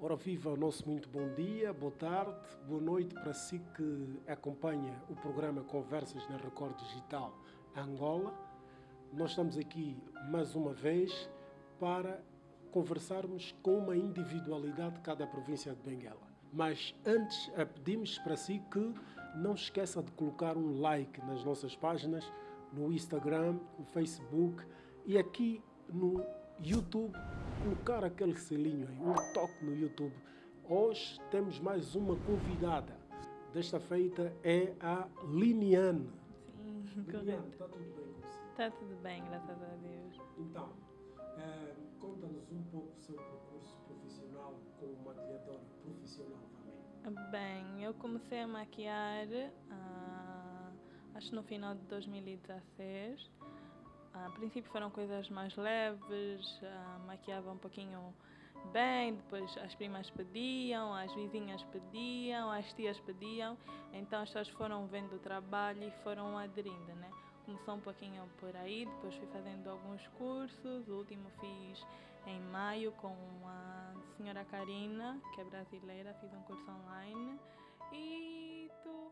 Ora, viva o nosso muito bom dia, boa tarde, boa noite para si que acompanha o programa Conversas na Record Digital Angola. Nós estamos aqui mais uma vez para conversarmos com uma individualidade de cada província de Benguela. Mas antes, eh, pedimos para si que não esqueça de colocar um like nas nossas páginas, no Instagram, no Facebook e aqui no YouTube, colocar aquele selinho aí, um toque no YouTube. Hoje temos mais uma convidada. Desta feita é a Liniane. Sim, Liniane, está tudo bem com você? Está tudo bem, graças a Deus. Então, eh, conta-nos um pouco o seu percurso profissional como maquilhadora profissional também. Bem, eu comecei a maquiar, ah, acho no final de 2016. A princípio foram coisas mais leves, ah, maquiava um pouquinho bem, depois as primas pediam, as vizinhas pediam, as tias pediam, então as pessoas foram vendo o trabalho e foram aderindo, né? Começou um pouquinho por aí, depois fui fazendo alguns cursos, o último fiz em maio com a senhora Karina, que é brasileira, fiz um curso online e tu.